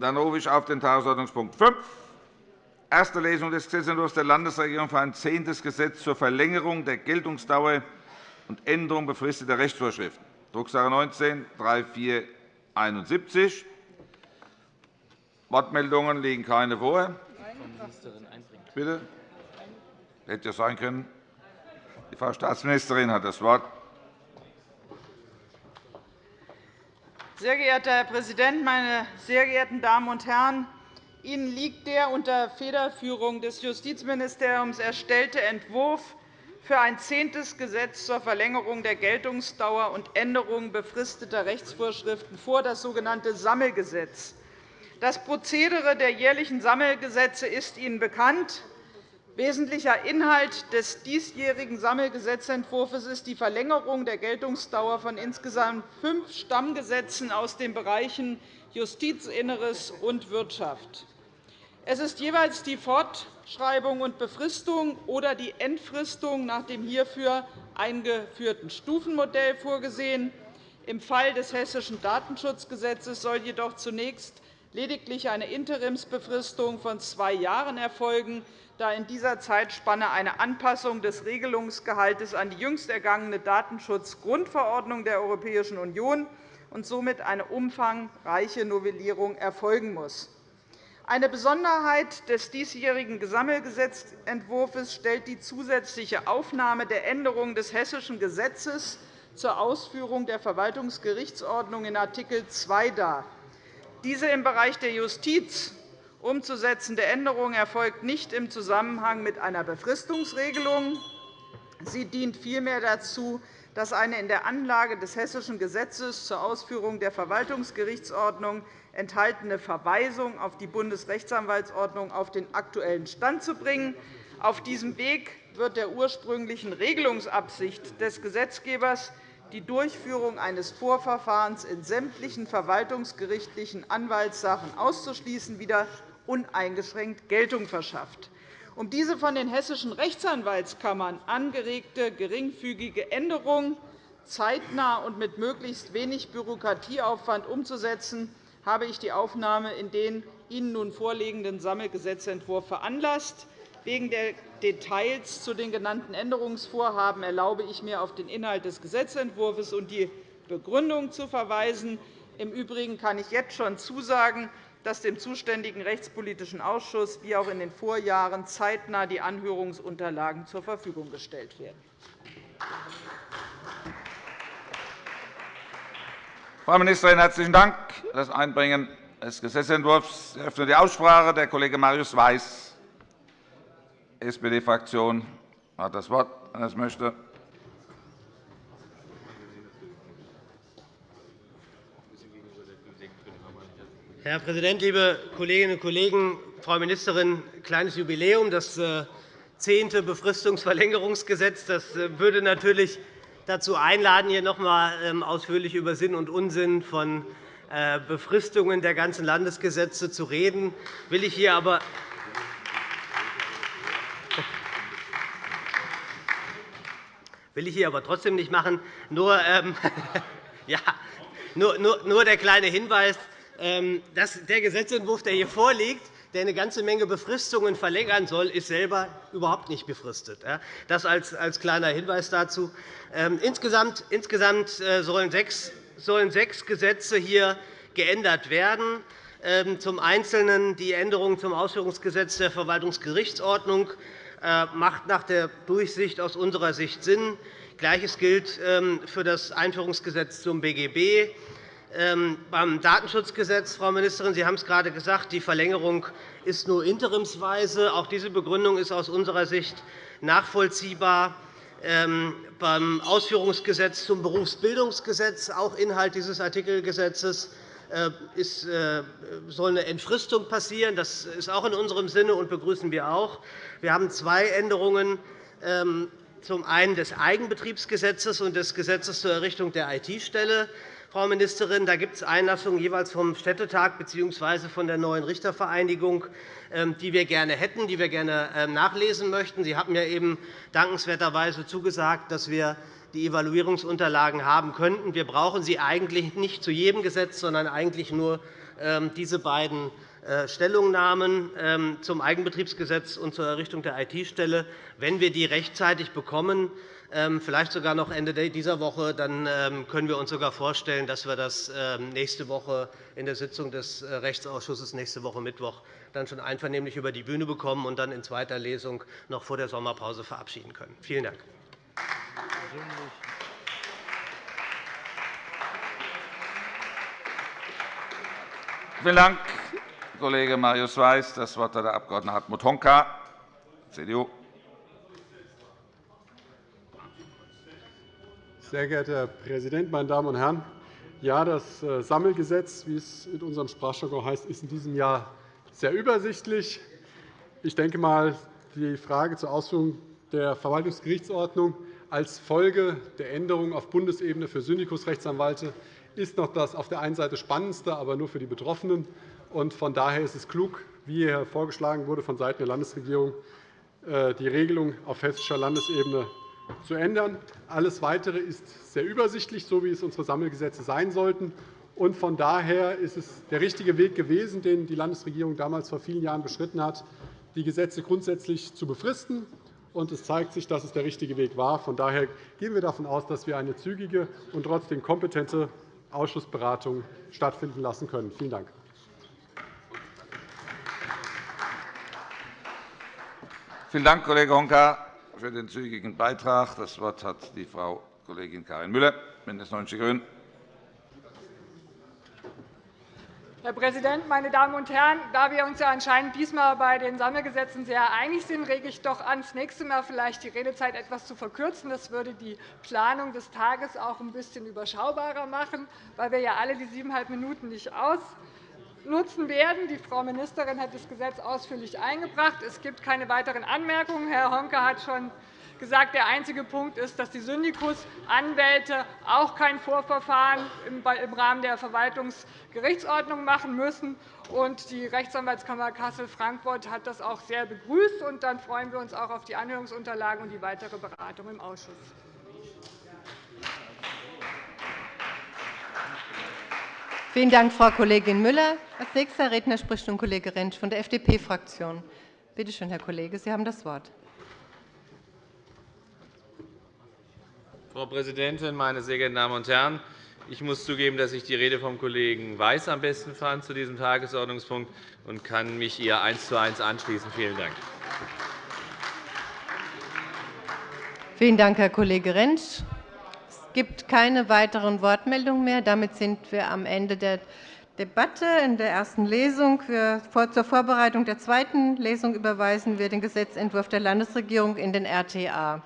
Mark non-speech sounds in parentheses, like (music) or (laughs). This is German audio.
Dann rufe ich auf den Tagesordnungspunkt 5, erste Lesung des Gesetzentwurfs der Landesregierung für ein zehntes Gesetz zur Verlängerung der Geltungsdauer und Änderung befristeter Rechtsvorschriften, Drucksache 19 3471. Wortmeldungen liegen keine vor. Bitte? Hätte ja sein können. Die Frau Staatsministerin hat das Wort. Sehr geehrter Herr Präsident, meine sehr geehrten Damen und Herren! Ihnen liegt der unter Federführung des Justizministeriums erstellte Entwurf für ein zehntes Gesetz zur Verlängerung der Geltungsdauer und Änderung befristeter Rechtsvorschriften vor, das sogenannte Sammelgesetz. Das Prozedere der jährlichen Sammelgesetze ist Ihnen bekannt. Wesentlicher Inhalt des diesjährigen Sammelgesetzentwurfs ist die Verlängerung der Geltungsdauer von insgesamt fünf Stammgesetzen aus den Bereichen Justiz, Inneres und Wirtschaft. Es ist jeweils die Fortschreibung und Befristung oder die Entfristung nach dem hierfür eingeführten Stufenmodell vorgesehen. Im Fall des Hessischen Datenschutzgesetzes soll jedoch zunächst lediglich eine Interimsbefristung von zwei Jahren erfolgen, da in dieser Zeitspanne eine Anpassung des Regelungsgehalts an die jüngst ergangene Datenschutzgrundverordnung der Europäischen Union und somit eine umfangreiche Novellierung erfolgen muss. Eine Besonderheit des diesjährigen Sammelgesetzentwurfs stellt die zusätzliche Aufnahme der Änderung des Hessischen Gesetzes zur Ausführung der Verwaltungsgerichtsordnung in Art. 2 dar. Diese im Bereich der Justiz umzusetzende Änderung erfolgt nicht im Zusammenhang mit einer Befristungsregelung. Sie dient vielmehr dazu, dass eine in der Anlage des Hessischen Gesetzes zur Ausführung der Verwaltungsgerichtsordnung enthaltene Verweisung auf die Bundesrechtsanwaltsordnung auf den aktuellen Stand zu bringen. Auf diesem Weg wird der ursprünglichen Regelungsabsicht des Gesetzgebers, die Durchführung eines Vorverfahrens in sämtlichen verwaltungsgerichtlichen Anwaltssachen auszuschließen, wieder uneingeschränkt Geltung verschafft. Um diese von den hessischen Rechtsanwaltskammern angeregte geringfügige Änderung zeitnah und mit möglichst wenig Bürokratieaufwand umzusetzen, habe ich die Aufnahme in den Ihnen nun vorliegenden Sammelgesetzentwurf veranlasst. Wegen der Details zu den genannten Änderungsvorhaben erlaube ich mir, auf den Inhalt des Gesetzentwurfs und die Begründung zu verweisen. Im Übrigen kann ich jetzt schon zusagen, dass dem zuständigen Rechtspolitischen Ausschuss wie auch in den Vorjahren zeitnah die Anhörungsunterlagen zur Verfügung gestellt werden. Frau Ministerin, herzlichen Dank für das Einbringen des Gesetzentwurfs. Ich eröffne die Aussprache. Der Kollege Marius Weiß, SPD-Fraktion, hat das Wort, wenn es möchte. Herr Präsident, liebe Kolleginnen und Kollegen! Frau Ministerin, ein kleines Jubiläum, das äh, zehnte Befristungsverlängerungsgesetz. Das äh, würde natürlich dazu einladen, hier noch einmal ähm, ausführlich über Sinn und Unsinn von äh, Befristungen der ganzen Landesgesetze zu reden. Will ich hier aber will ich hier aber trotzdem nicht machen. Nur, ähm, (laughs) ja, nur, nur, nur der kleine Hinweis. Ähm, der Gesetzentwurf, der hier vorliegt, der eine ganze Menge Befristungen verlängern soll, ist selber überhaupt nicht befristet. Das als kleiner Hinweis dazu. Ähm, insgesamt äh, sollen sechs Gesetze hier geändert werden. Ähm, zum Einzelnen die Änderung zum Ausführungsgesetz der Verwaltungsgerichtsordnung macht nach der Durchsicht aus unserer Sicht Sinn. Gleiches gilt für das Einführungsgesetz zum BGB. Ähm, beim Datenschutzgesetz, Frau Ministerin, Sie haben es gerade gesagt, die Verlängerung ist nur interimsweise. Auch diese Begründung ist aus unserer Sicht nachvollziehbar. Ähm, beim Ausführungsgesetz zum Berufsbildungsgesetz, auch Inhalt dieses Artikelgesetzes, äh, äh, soll eine Entfristung passieren. Das ist auch in unserem Sinne und begrüßen wir auch. Wir haben zwei Änderungen ähm, zum einen des Eigenbetriebsgesetzes und des Gesetzes zur Errichtung der IT-Stelle. Frau Ministerin. Da gibt es Einlassungen jeweils vom Städtetag bzw. von der neuen Richtervereinigung, ähm, die wir gerne hätten, die wir gerne ähm, nachlesen möchten. Sie haben ja eben dankenswerterweise zugesagt, dass wir die Evaluierungsunterlagen haben könnten. Wir brauchen sie eigentlich nicht zu jedem Gesetz, sondern eigentlich nur ähm, diese beiden Stellungnahmen ähm, zum Eigenbetriebsgesetz und zur Errichtung der IT-Stelle, wenn wir die rechtzeitig bekommen, ähm, vielleicht sogar noch Ende dieser Woche, dann ähm, können wir uns sogar vorstellen, dass wir das nächste Woche in der Sitzung des äh, Rechtsausschusses nächste Woche Mittwoch dann schon einvernehmlich über die Bühne bekommen und dann in zweiter Lesung noch vor der Sommerpause verabschieden können. Vielen Dank. Vielen Dank, Kollege Marius Weiß. Das Wort hat der Abg. Hartmut Honka, CDU. Sehr geehrter Herr Präsident, meine Damen und Herren! Ja, das äh, Sammelgesetz, wie es in unserem Sprachjargon heißt, ist in diesem Jahr sehr übersichtlich. Ich denke mal, die Frage zur Ausführung der Verwaltungsgerichtsordnung als Folge der Änderungen auf Bundesebene für Syndikusrechtsanwälte ist noch das auf der einen Seite spannendste, aber nur für die Betroffenen. Von daher ist es klug, wie hier vorgeschlagen wurde vonseiten der Landesregierung, äh, die Regelung auf hessischer Landesebene zu ändern. Alles Weitere ist sehr übersichtlich, so wie es unsere Sammelgesetze sein sollten. Von daher ist es der richtige Weg gewesen, den die Landesregierung damals vor vielen Jahren beschritten hat, die Gesetze grundsätzlich zu befristen. Es zeigt sich, dass es der richtige Weg war. Von daher gehen wir davon aus, dass wir eine zügige und trotzdem kompetente Ausschussberatung stattfinden lassen können. Vielen Dank. Vielen Dank, Kollege Honka für den zügigen Beitrag. Das Wort hat die Frau Kollegin Karin Müller, BÜNDNIS 90 die GRÜNEN. Herr Präsident, meine Damen und Herren! Da wir uns ja anscheinend diesmal bei den Sammelgesetzen sehr einig sind, rege ich doch an, das nächste Mal vielleicht die Redezeit etwas zu verkürzen. Das würde die Planung des Tages auch ein bisschen überschaubarer machen, weil wir ja alle die siebeneinhalb Minuten nicht aus nutzen werden. Die Frau Ministerin hat das Gesetz ausführlich eingebracht. Es gibt keine weiteren Anmerkungen. Herr Honka hat schon gesagt, der einzige Punkt ist, dass die Syndikusanwälte auch kein Vorverfahren im Rahmen der Verwaltungsgerichtsordnung machen müssen. Die Rechtsanwaltskammer Kassel-Frankfurt hat das auch sehr begrüßt. Dann freuen wir uns auch auf die Anhörungsunterlagen und die weitere Beratung im Ausschuss. Vielen Dank, Frau Kollegin Müller. Als nächster Redner spricht nun Kollege Rentsch von der FDP-Fraktion. Bitte schön, Herr Kollege, Sie haben das Wort. Frau Präsidentin, meine sehr geehrten Damen und Herren! Ich muss zugeben, dass ich die Rede vom Kollegen Weiß am besten fand zu diesem Tagesordnungspunkt und kann mich ihr eins zu eins anschließen. Vielen Dank. Vielen Dank, Herr Kollege Rentsch gibt keine weiteren Wortmeldungen mehr. Damit sind wir am Ende der Debatte in der ersten Lesung. Zur Vorbereitung der zweiten Lesung überweisen wir den Gesetzentwurf der Landesregierung in den RTA.